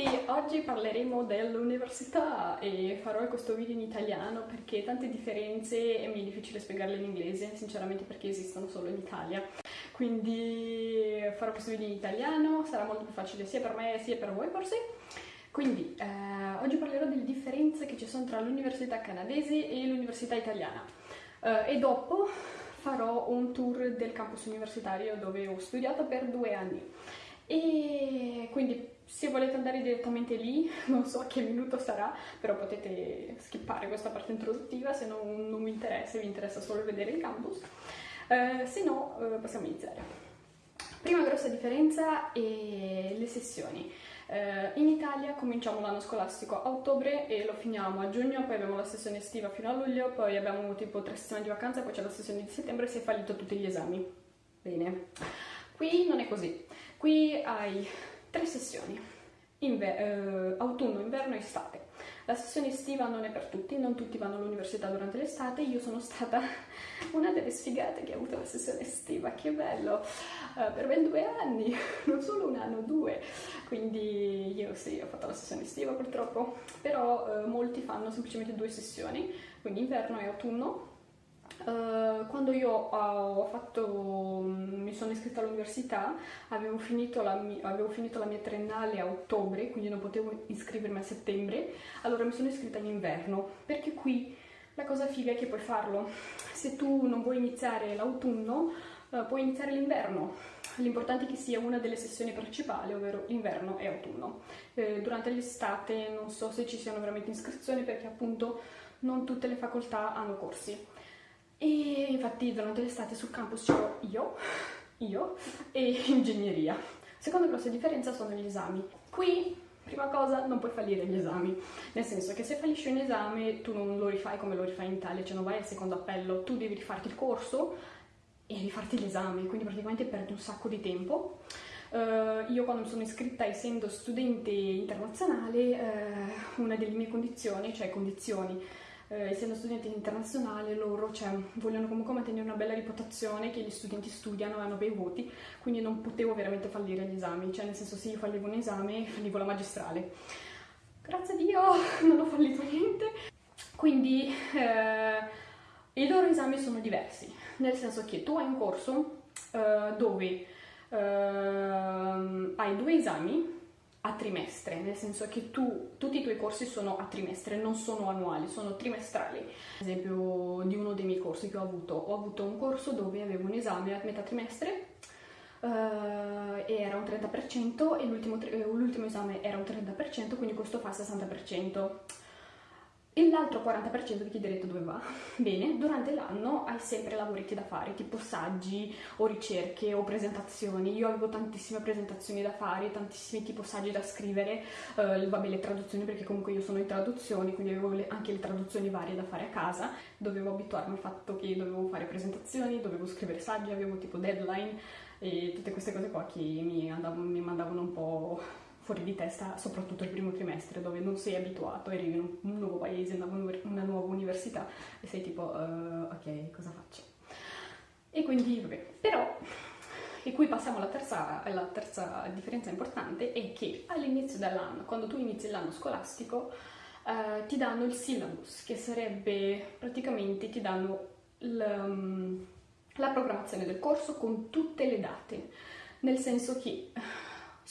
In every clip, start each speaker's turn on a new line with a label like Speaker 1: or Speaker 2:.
Speaker 1: tutti! Oggi parleremo dell'università e farò questo video in italiano perché tante differenze mi è difficile spiegarle in inglese, sinceramente perché esistono solo in Italia. Quindi farò questo video in italiano, sarà molto più facile sia per me sia per voi forse. Quindi eh, oggi parlerò delle differenze che ci sono tra l'università canadese e l'università italiana. Eh, e dopo farò un tour del campus universitario dove ho studiato per due anni. E quindi se volete andare direttamente lì, non so a che minuto sarà, però potete skippare questa parte introduttiva se non, non vi interessa, vi interessa solo vedere il campus. Eh, se no, eh, possiamo iniziare. Prima grossa differenza è le sessioni. Eh, in Italia cominciamo l'anno scolastico a ottobre e lo finiamo a giugno, poi abbiamo la sessione estiva fino a luglio, poi abbiamo tipo tre settimane di vacanza, poi c'è la sessione di settembre e si è fallito tutti gli esami. Bene. Qui non è così. Qui hai tre sessioni, Inver eh, autunno, inverno e estate. La sessione estiva non è per tutti, non tutti vanno all'università durante l'estate, io sono stata una delle sfigate che ha avuto la sessione estiva, che bello, uh, per ben due anni, non solo un anno, due, quindi io sì, ho fatto la sessione estiva purtroppo, però uh, molti fanno semplicemente due sessioni, quindi inverno e autunno, Uh, quando io ho fatto, mi sono iscritta all'università, avevo avevo finito la mia triennale a ottobre, quindi non potevo iscrivermi a settembre, allora mi sono iscritta in inverno, perché qui la cosa figa è che puoi farlo. Se tu non vuoi iniziare l'autunno, uh, puoi iniziare l'inverno. L'importante è che sia una delle sessioni principali, ovvero inverno e autunno. Eh, durante l'estate non so se ci siano veramente iscrizioni perché appunto non tutte le facoltà hanno corsi. E infatti durante l'estate sul campus c'ero io, io e ingegneria. Seconda grossa differenza sono gli esami. Qui, prima cosa, non puoi fallire gli esami, nel senso che se fallisci un esame tu non lo rifai come lo rifai in Italia, cioè non vai al secondo appello, tu devi rifarti il corso e rifarti l'esame, quindi praticamente perdi un sacco di tempo. Uh, io quando mi sono iscritta essendo studente internazionale, uh, una delle mie condizioni, cioè condizioni eh, essendo studente internazionale loro cioè, vogliono comunque mantenere una bella reputazione che gli studenti studiano e hanno bei voti, quindi non potevo veramente fallire gli esami, cioè nel senso se io fallivo un esame fallivo la magistrale. Grazie a Dio non ho fallito niente, quindi eh, i loro esami sono diversi, nel senso che tu hai un corso eh, dove eh, hai due esami a trimestre, nel senso che tu, tutti i tuoi corsi sono a trimestre, non sono annuali, sono trimestrali. Ad esempio di uno dei miei corsi che ho avuto, ho avuto un corso dove avevo un esame a metà trimestre uh, e era un 30% e l'ultimo esame era un 30%, quindi questo fa il 60% e l'altro 40% vi chiederete dove va. Bene, durante l'anno hai sempre lavoretti da fare, tipo saggi o ricerche o presentazioni. Io avevo tantissime presentazioni da fare, tantissimi tipo saggi da scrivere, uh, vabbè le traduzioni perché comunque io sono in traduzioni, quindi avevo le, anche le traduzioni varie da fare a casa. Dovevo abituarmi al fatto che dovevo fare presentazioni, dovevo scrivere saggi, avevo tipo deadline e tutte queste cose qua che mi, andavo, mi mandavano un po' fuori di testa, soprattutto il primo trimestre, dove non sei abituato, arrivi in un nuovo paese, una, nuova università e sei tipo, uh, ok, cosa faccio? E quindi, vabbè, però, e qui passiamo alla terza, alla terza differenza importante, è che all'inizio dell'anno, quando tu inizi l'anno scolastico, uh, ti danno il syllabus, che sarebbe, praticamente, ti danno la programmazione del corso con tutte le date, nel senso che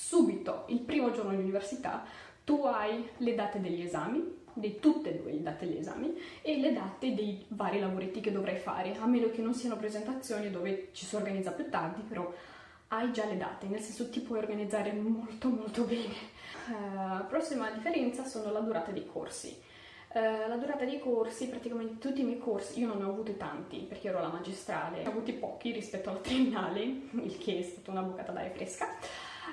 Speaker 1: subito, il primo giorno di università, tu hai le date degli esami, di tutte e due le date degli esami, e le date dei vari lavoretti che dovrai fare, a meno che non siano presentazioni dove ci si organizza più tardi, però hai già le date, nel senso ti puoi organizzare molto molto bene. Uh, prossima differenza sono la durata dei corsi. Uh, la durata dei corsi, praticamente tutti i miei corsi, io non ne ho avuti tanti perché ero alla magistrale, ne ho avuti pochi rispetto alla triennale, il che è stata una boccata d'aria fresca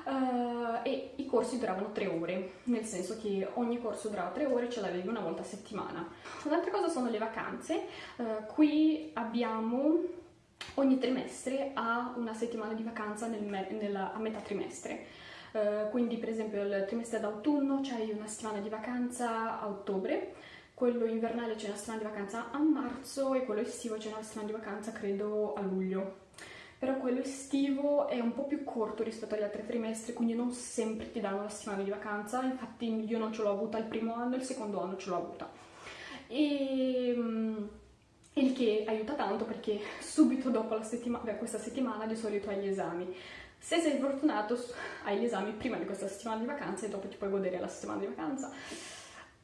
Speaker 1: uh, e i corsi duravano tre ore, nel senso che ogni corso durava tre ore e ce l'avevi una volta a settimana. Un'altra cosa sono le vacanze, uh, qui abbiamo ogni trimestre ha una settimana di vacanza nel nella, a metà trimestre. Uh, quindi per esempio il trimestre d'autunno c'hai una settimana di vacanza a ottobre, quello invernale c'è una settimana di vacanza a marzo e quello estivo c'è una settimana di vacanza credo a luglio. Però quello estivo è un po' più corto rispetto agli altri trimestri, quindi non sempre ti danno la settimana di vacanza, infatti io non ce l'ho avuta il primo anno, il secondo anno ce l'ho avuta. E, mm, il che aiuta tanto perché subito dopo settima, beh, questa settimana di solito hai gli esami. Se sei fortunato hai gli esami prima di questa settimana di vacanza e dopo ti puoi godere la settimana di vacanza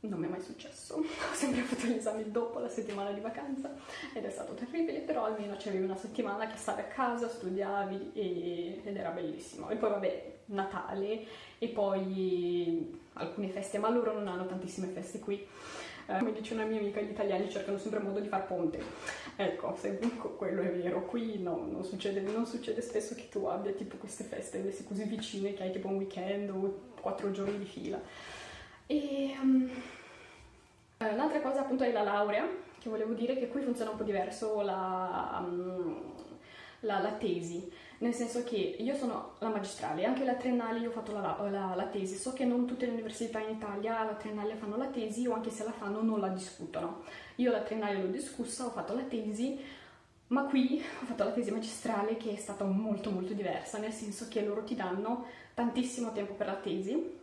Speaker 1: non mi è mai successo, ho sempre fatto gli esami dopo la settimana di vacanza ed è stato terribile, però almeno c'avevi una settimana che stavi a casa, studiavi e, ed era bellissimo. E poi vabbè, Natale e poi alcune feste, ma loro non hanno tantissime feste qui. Eh, come dice una mia amica, gli italiani cercano sempre modo di far ponte. Ecco, se quello è vero, qui no, non succede, non succede spesso che tu abbia tipo queste feste così vicine che hai tipo un weekend o quattro giorni di fila. Um, l'altra cosa appunto è la laurea, che volevo dire che qui funziona un po' diverso la, um, la, la tesi, nel senso che io sono la magistrale, anche la triennale io ho fatto la, la, la, tesi, so che non tutte le università in Italia la triennale fanno la tesi o anche se la fanno non la discutono. Io la triennale l'ho discussa, ho fatto la tesi, ma qui ho fatto la tesi magistrale che è stata molto molto diversa, nel senso che loro ti danno tantissimo tempo per la tesi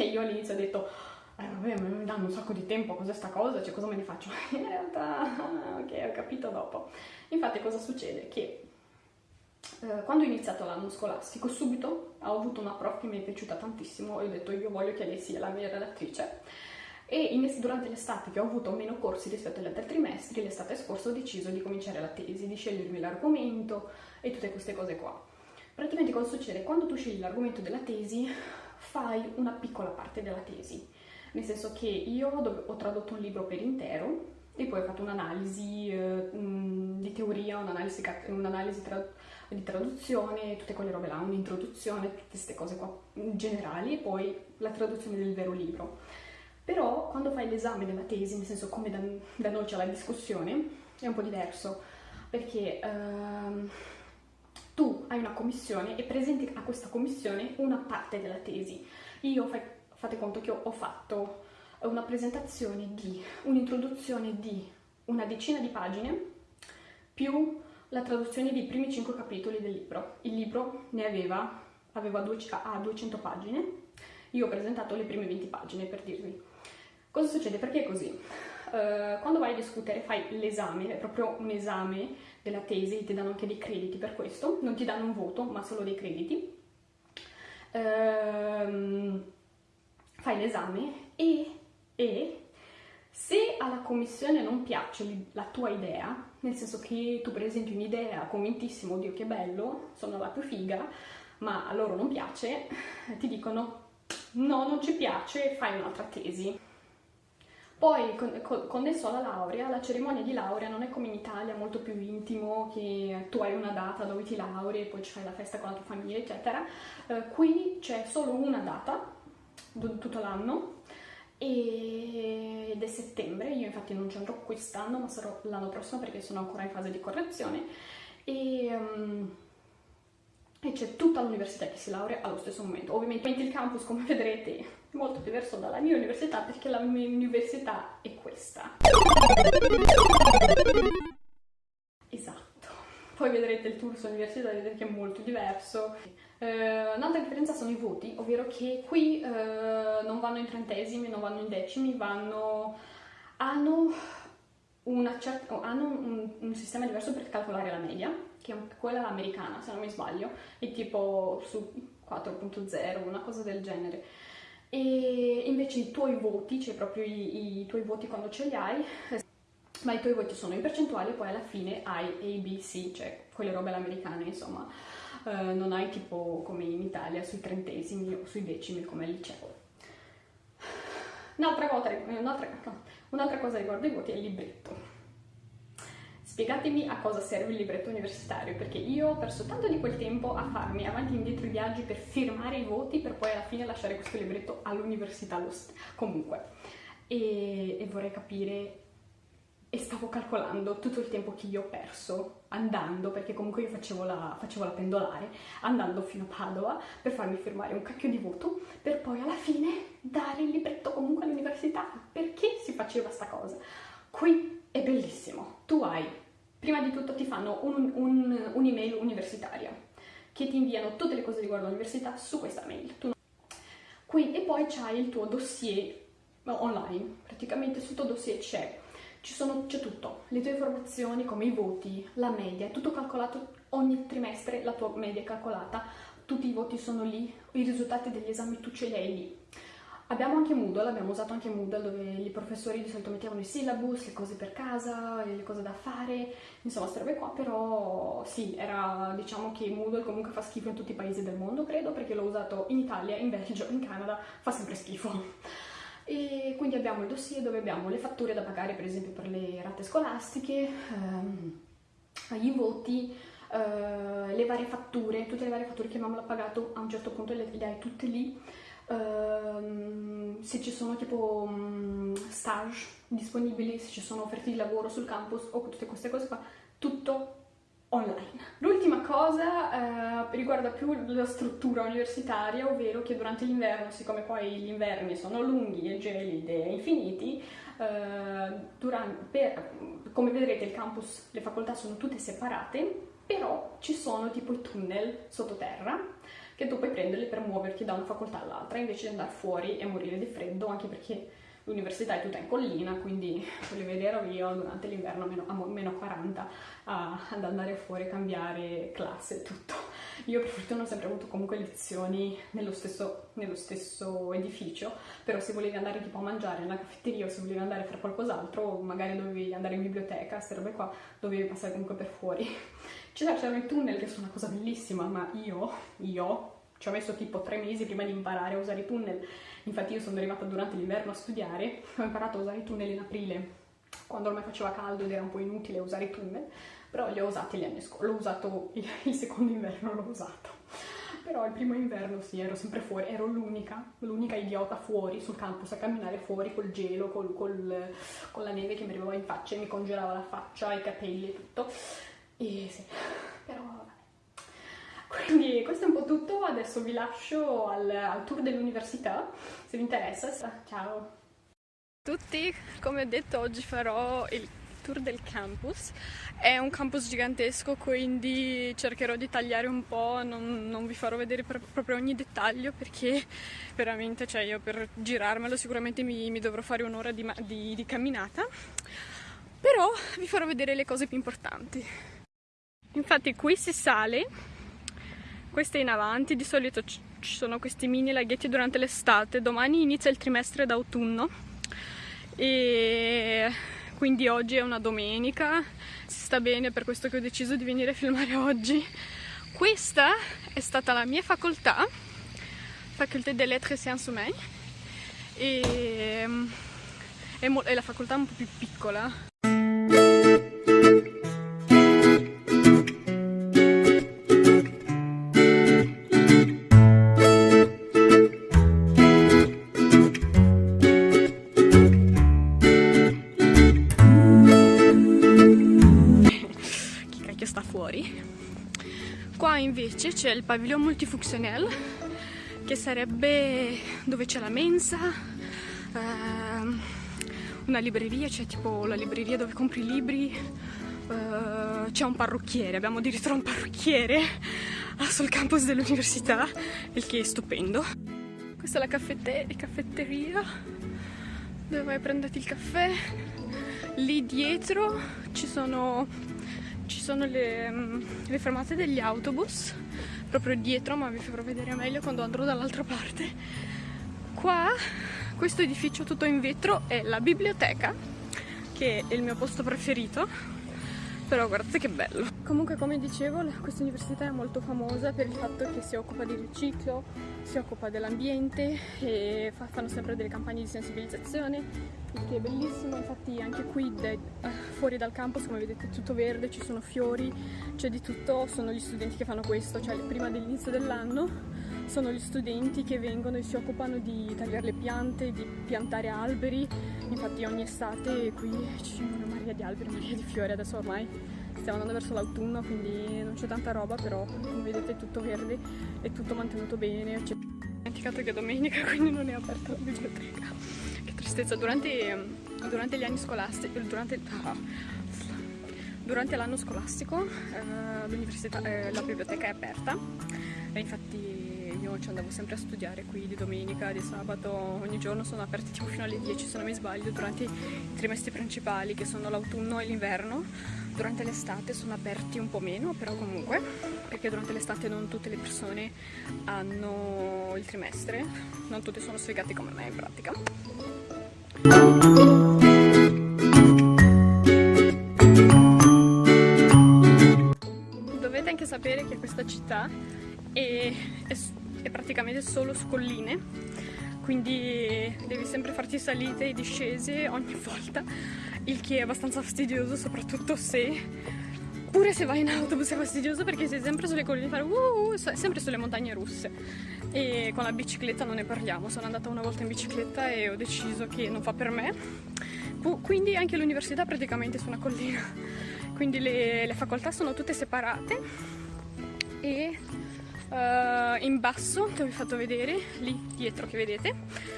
Speaker 1: e io all'inizio ho detto, eh vabbè, mi danno un sacco di tempo, cos'è sta cosa, cioè cosa me ne faccio? In realtà, ok, ho capito dopo. Infatti cosa succede? Che eh, quando ho iniziato l'anno scolastico, subito ho avuto una prof che mi è piaciuta tantissimo e ho detto io voglio che lei sia la mia relatrice. E in, durante l'estate, che ho avuto meno corsi rispetto agli altri trimestri, l'estate scorsa ho deciso di cominciare la tesi, di scegliermi l'argomento e tutte queste cose qua. Praticamente cosa succede? Quando tu scegli l'argomento della tesi, fai una piccola parte della tesi, nel senso che io ho tradotto un libro per intero e poi ho fatto un'analisi eh, di teoria, un'analisi, un'analisi tra di traduzione, tutte quelle robe là, un'introduzione, tutte queste cose qua generali e poi la traduzione del vero libro. Però quando fai l'esame della tesi, nel senso come da, da noi c'è la discussione, è un po' diverso, perché ehm, tu hai una commissione e presenti a questa commissione una parte della tesi. Io, fate conto che ho, fatto una presentazione di un'introduzione di una decina di pagine più la traduzione dei primi 5 capitoli del libro. Il libro ne aveva, aveva due, ha 200 pagine, io ho presentato le prime 20 pagine per dirvi. Cosa succede? Perché è così? Uh, quando vai a discutere fai l'esame, è proprio un esame della tesi, ti danno anche dei crediti per questo, non ti danno un voto ma solo dei crediti. Uh, fai l'esame e, e se alla commissione non piace la tua idea, nel senso che tu presenti un'idea convintissimo, oddio che bello, sono la più figa, ma a loro non piace, ti dicono no, non ci piace, fai un'altra tesi. Poi, connesso alla laurea, la cerimonia di laurea non è come in Italia, molto più intimo, che tu hai una data dove ti lauri e poi ci fai la festa con la tua famiglia, eccetera. Eh, qui c'è solo una data, tutto l'anno, ed è settembre, io infatti non ci andrò quest'anno ma sarò l'anno prossimo perché sono ancora in fase di correzione e, um, e c'è tutta l'università che si laurea allo stesso momento. Ovviamente il campus come vedrete è molto diverso dalla mia università perché la mia università è questa. Esatto, poi vedrete il tour su università e vedrete che è molto diverso. Uh, un'altra differenza sono i voti, ovvero che qui uh, non vanno in trentesimi, non vanno in decimi, vanno... hanno, certa, hanno un, un, sistema diverso per calcolare la media, che è quella americana, se non mi sbaglio, è tipo su 4.0, una cosa del genere. E invece i tuoi voti, cioè proprio i, i tuoi voti quando ce li hai, ma i tuoi voti sono in percentuale e poi alla fine hai A, B, C, cioè quelle robe all'americana, insomma. Uh, non hai tipo come in Italia sui trentesimi o sui decimi come al liceo. Un'altra cosa, un'altra cosa riguardo i voti è il libretto. Spiegatemi a cosa serve il libretto universitario, perché io ho perso tanto di quel tempo a farmi avanti e indietro i viaggi per firmare i voti per poi alla fine lasciare questo libretto all'università. Comunque, e, e vorrei capire e stavo calcolando tutto il tempo che io ho perso andando, perché comunque io facevo la, facevo la, pendolare, andando fino a Padova per farmi firmare un cacchio di voto, per poi alla fine dare il libretto comunque all'università. Perché si faceva sta cosa? Qui è bellissimo, tu hai Prima di tutto ti fanno un'email un, un universitaria che ti inviano tutte le cose riguardo all'università su questa mail. Tu... Qui, e poi c'hai il tuo dossier online, praticamente sul tuo dossier c'è c'è tutto, le tue informazioni come i voti, la media, è tutto calcolato ogni trimestre, la tua media è calcolata, tutti i voti sono lì, i risultati degli esami tu ce li hai lì. Abbiamo anche Moodle, abbiamo usato anche Moodle dove i professori di solito mettevano i syllabus, le cose per casa, le cose da fare, insomma queste robe qua, però sì, era, diciamo che Moodle comunque fa schifo in tutti i paesi del mondo, credo, perché l'ho usato in Italia, in Belgio, in Canada, fa sempre schifo. E quindi abbiamo il dossier dove abbiamo le fatture da pagare, per esempio per le rate scolastiche, ehm, i voti, eh, le varie fatture, tutte le varie fatture che abbiamo pagato a un certo punto le, le hai tutte lì, uh, se ci sono tipo um, stage disponibili, se ci sono offerte di lavoro sul campus o tutte queste cose qua, tutto online. L'ultima cosa eh, riguarda più la struttura universitaria, ovvero che durante l'inverno, siccome poi gli inverni sono lunghi e gelidi e infiniti, eh, durante, per, come vedrete il campus, le facoltà sono tutte separate, però ci sono tipo i tunnel sottoterra che tu puoi prenderli per muoverti da una facoltà all'altra invece di andare fuori e morire di freddo, anche perché l'università è tutta in collina, quindi voglio vedere io durante l'inverno a meno 40 ad andare fuori a cambiare classe e tutto. Io per fortuna ho sempre avuto comunque lezioni nello stesso, nello stesso, edificio, però se volevi andare tipo a mangiare nella caffetteria o se volevi andare a fare qualcos'altro, magari dovevi andare in biblioteca, queste robe qua, dovevi passare comunque per fuori. C'erano i tunnel che sono una cosa bellissima, ma io, io, ci ho messo tipo tre mesi prima di imparare a usare i tunnel Infatti io sono arrivata durante l'inverno a studiare, ho imparato a usare i tunnel in aprile, quando ormai faceva caldo ed era un po' inutile usare i tunnel, però li ho usati gli anni scorsi, l'ho usato il, il secondo inverno, l'ho usato. Però il primo inverno sì, ero sempre fuori, ero l'unica, l'unica idiota fuori sul campus a camminare fuori col gelo, col, col, con la neve che mi arrivava in faccia e mi congelava la faccia, i capelli e tutto. E sì, però quindi questo è un po' tutto, adesso vi lascio al, al tour dell'università, se vi interessa. Ciao! tutti, come ho detto oggi farò il tour del campus. È un campus gigantesco, quindi cercherò di tagliare un po', non, non vi farò vedere proprio ogni dettaglio perché veramente, cioè io per girarmelo sicuramente mi, mi dovrò fare un'ora di, di, di camminata, però vi farò vedere le cose più importanti. Infatti qui si sale questa è in avanti, di solito ci sono questi mini laghetti durante l'estate, domani inizia il trimestre d'autunno e quindi oggi è una domenica, si sta bene per questo che ho deciso di venire a filmare oggi. Questa è stata la mia facoltà, Faculté des Lettres et Sciences Humaines e è la facoltà un po' più piccola invece c'è il pavilion multifunzionel che sarebbe dove c'è la mensa, ehm, una libreria, c'è tipo la libreria dove compri i libri, eh, c'è un parrucchiere, abbiamo addirittura un parrucchiere sul campus dell'università, il che è stupendo. Questa è la caffette caffetteria dove vai a prenderti il caffè. Lì dietro ci sono sono le, le fermate degli autobus proprio dietro ma vi farò vedere meglio quando andrò dall'altra parte. Qua questo edificio tutto in vetro è la biblioteca che è il mio posto preferito però guardate che bello. Comunque come dicevo questa università è molto famosa per il fatto che si occupa di riciclo si occupa dell'ambiente e fa, fanno sempre delle campagne di sensibilizzazione il che è bellissimo. Infatti anche qui de, uh, fuori dal campus come vedete è tutto verde ci sono fiori c'è di tutto. Sono gli studenti che fanno questo cioè prima dell'inizio dell'anno sono gli studenti che vengono e si occupano di tagliare le piante, di piantare alberi, infatti ogni estate qui sono una marea di alberi, una marea di fiori, adesso ormai stiamo andando verso l'autunno quindi non c'è tanta roba però come vedete è tutto verde, è tutto mantenuto bene. Ho dimenticato che è domenica quindi non è aperta la biblioteca, che tristezza, durante, durante gli anni scolastici, durante, ah, durante l'anno scolastico eh, eh, la biblioteca è aperta. E infatti io ci andavo sempre a studiare qui di domenica, di sabato, ogni giorno sono aperti tipo fino alle 10 se non mi sbaglio durante i trimestri principali che sono l'autunno e l'inverno. Durante l'estate sono aperti un po' meno però comunque perché durante l'estate non tutte le persone hanno il trimestre non tutte sono sfigate come me in pratica. Dovete anche sapere che questa città è, è, è praticamente solo su colline quindi devi sempre farti salite e discese ogni volta il che è abbastanza fastidioso soprattutto se pure se vai in autobus è fastidioso perché sei sempre sulle colline fare uh, uh, sempre sulle montagne russe. E con la bicicletta non ne parliamo sono andata una volta in bicicletta e ho deciso che non fa per me. Quindi anche l'università praticamente su una collina quindi le, le facoltà sono tutte separate e uh, in basso dove vi ho fatto vedere lì dietro che vedete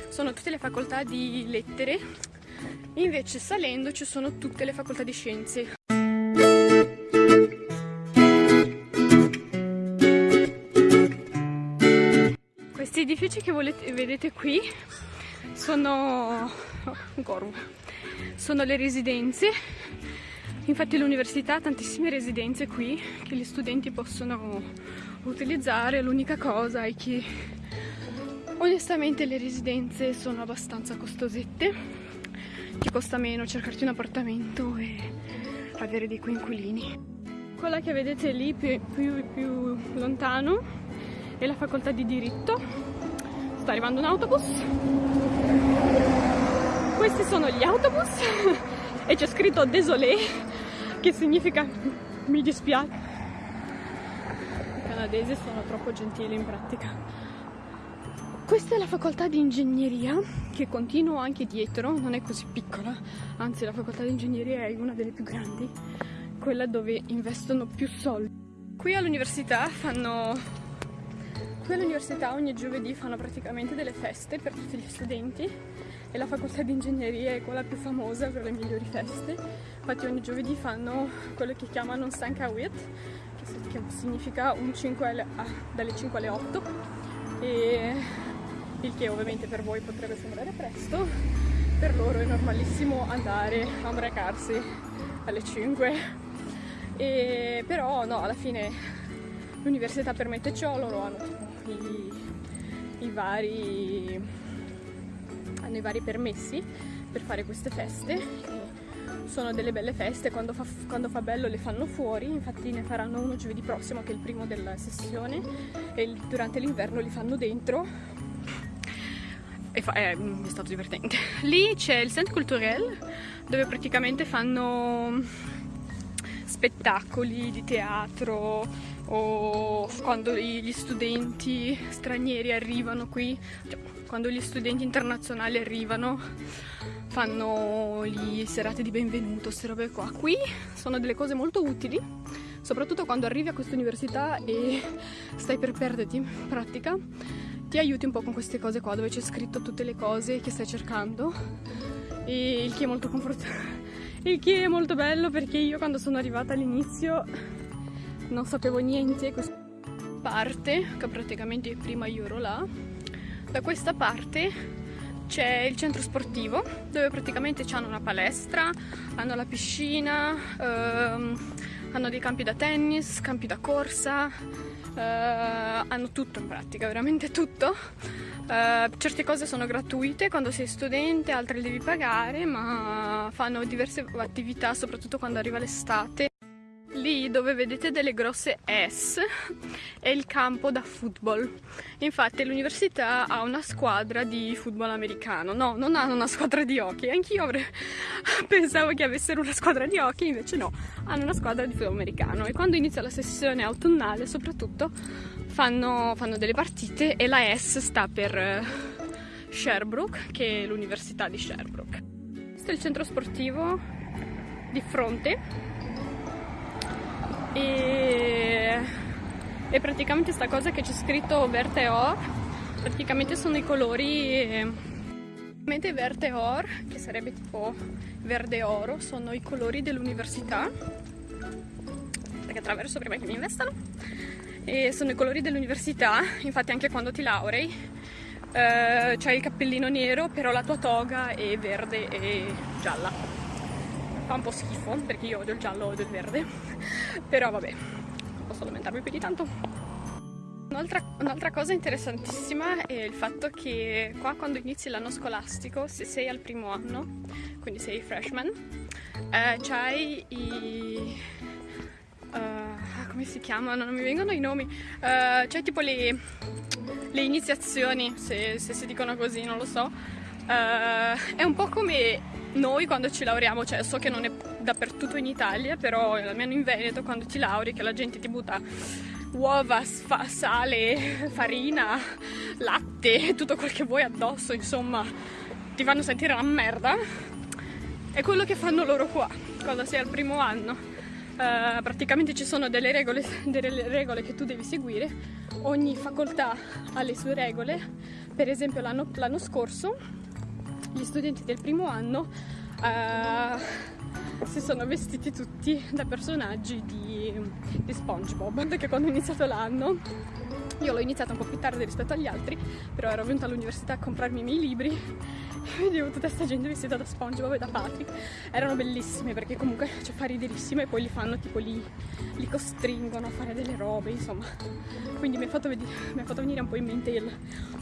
Speaker 1: sono tutte le facoltà di lettere. Invece salendo ci sono tutte le facoltà di scienze. Questi edifici che volete, vedete qui sono oh, sono le residenze. Infatti l'università ha tantissime residenze qui che gli studenti possono utilizzare l'unica cosa è che onestamente le residenze sono abbastanza costosette ti costa meno cercarti un appartamento e avere dei coinquilini. Quella che vedete lì più, più, più lontano è la facoltà di diritto. Sta arrivando un autobus. Questi sono gli autobus. E c'è scritto désolé che significa mi dispiace canadesi sono troppo gentili in pratica. Questa è la facoltà di ingegneria che continuo anche dietro, non è così piccola, anzi la facoltà di ingegneria è una delle più grandi, quella dove investono più soldi. Qui all'università fanno Qui all'università ogni giovedì fanno praticamente delle feste per tutti gli studenti e la facoltà di ingegneria è quella più famosa per le migliori feste. Infatti ogni giovedì fanno quello che chiamano un Sankawit, che significa un 5 alle, ah, dalle 5 alle 8 e il che ovviamente per voi potrebbe sembrare presto per loro è normalissimo andare a ubriacarsi alle 5 e però no alla fine l'università permette ciò loro hanno tipo i, i vari hanno i vari permessi per fare queste feste. Sono delle belle feste, quando fa, quando fa, bello le fanno fuori, infatti ne faranno uno giovedì prossimo che è il primo della sessione e durante l'inverno li fanno dentro. E fa, eh, è stato divertente. Lì c'è il Centre Culturel dove praticamente fanno spettacoli di teatro o quando gli studenti stranieri arrivano qui, cioè, quando gli studenti internazionali arrivano fanno le serate di benvenuto, queste robe qua. Qui sono delle cose molto utili, soprattutto quando arrivi a questa università e stai per perderti in pratica, ti aiuti un po' con queste cose qua dove c'è scritto tutte le cose che stai cercando e il che è molto confortante. Il che è molto bello perché io quando sono arrivata all'inizio non sapevo niente. Questa parte, che praticamente prima io ero là, da questa parte c'è il centro sportivo dove praticamente hanno una palestra, hanno la piscina, ehm, hanno dei campi da tennis, campi da corsa, eh, hanno tutto in pratica, veramente tutto. Eh, certe cose sono gratuite quando sei studente, altre le devi pagare, ma fanno diverse attività soprattutto quando arriva l'estate. Lì dove vedete delle grosse S è il campo da football. Infatti l'università ha una squadra di football americano. No, non hanno una squadra di hockey. Anch'io pensavo che avessero una squadra di hockey, invece no, hanno una squadra di football americano. E quando inizia la sessione autunnale, soprattutto, fanno, fanno delle partite e la S sta per eh, Sherbrooke, che è l'università di Sherbrooke. Questo è il centro sportivo di fronte e, e praticamente sta cosa che c'è scritto verde or praticamente sono i colori Mentre verde or, che sarebbe tipo verde oro, sono i colori dell'università perché attraverso prima che mi investano e sono i colori dell'università infatti anche quando ti laurei eh, c'hai il cappellino nero però la tua toga è verde e gialla fa un po' schifo perché io odio il giallo odio il verde però vabbè non posso lamentarmi più di tanto Un'altra, un'altra, cosa interessantissima è il fatto che qua quando inizi l'anno scolastico, se sei al primo anno, quindi sei freshman, eh, c'hai i... Uh, come si chiamano? Non mi vengono i nomi. Uh, c'hai tipo le, le iniziazioni, se, se, si dicono così, non lo so. Uh, è un po' come noi quando ci laureamo, cioè so che non è dappertutto in Italia, però almeno in Veneto quando ti lauri che la gente ti butta uova, sale, farina, latte, tutto quel che vuoi addosso, insomma, ti fanno sentire una merda. È quello che fanno loro qua, quando sei al primo anno. Uh, praticamente ci sono delle regole, delle regole, che tu devi seguire, ogni facoltà ha le sue regole, per esempio l'anno scorso gli studenti del primo anno uh, si sono vestiti tutti da personaggi di, di SpongeBob perché quando ho iniziato l'anno io l'ho iniziato un po' più tardi rispetto agli altri però ero venuta all'università a comprarmi i miei libri. E vedevo tutta questa gente vestita da SpongeBob e da Patrick. Erano bellissime perché comunque cioè, fa riderissimo e poi li fanno tipo li, li costringono a fare delle robe insomma. Quindi mi ha fatto, fatto venire un po' in mente il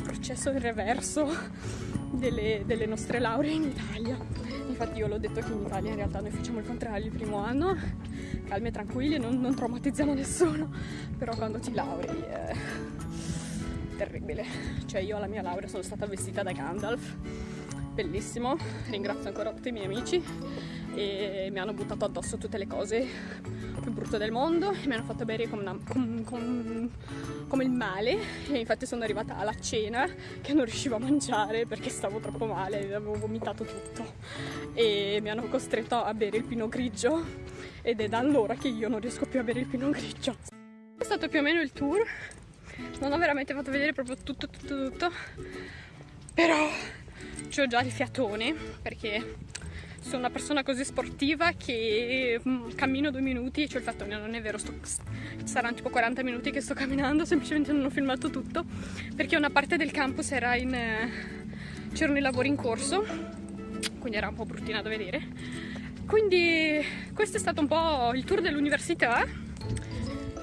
Speaker 1: processo in reverso delle, delle nostre lauree in Italia infatti io l'ho detto che in Italia in realtà noi facciamo il contrario il primo anno, calmi e tranquilli, non, non traumatizziamo nessuno, però quando ti laurei è terribile. Cioè io alla mia laurea sono stata vestita da Gandalf, bellissimo, ringrazio ancora tutti i miei amici. E mi hanno buttato addosso tutte le cose più brutte del mondo e mi hanno fatto bere come, una, com, com, come, il male e infatti sono arrivata alla cena che non riuscivo a mangiare perché stavo troppo male, avevo vomitato tutto. E mi hanno costretto a bere il pino grigio ed è da allora che io non riesco più a bere il pino grigio. È stato più o meno il tour, non ho veramente fatto vedere proprio tutto tutto tutto, però ho già il fiatone perché sono una persona così sportiva che mm, cammino due minuti, cioè il fatto che non è vero, sto, saranno tipo 40 minuti che sto camminando, semplicemente non ho filmato tutto perché una parte del campus era in... Eh, c'erano i lavori in corso, quindi era un po' bruttina da vedere. Quindi questo è stato un po' il tour dell'università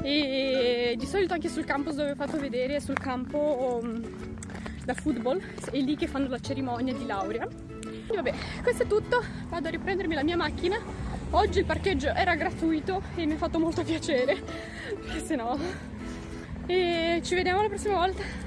Speaker 1: e di solito anche sul campus dove ho fatto vedere, sul campo um, da football, è lì che fanno la cerimonia di laurea vabbè questo è tutto. Vado a riprendermi la mia macchina. Oggi il parcheggio era gratuito e mi ha fatto molto piacere perché se no e ci vediamo la prossima volta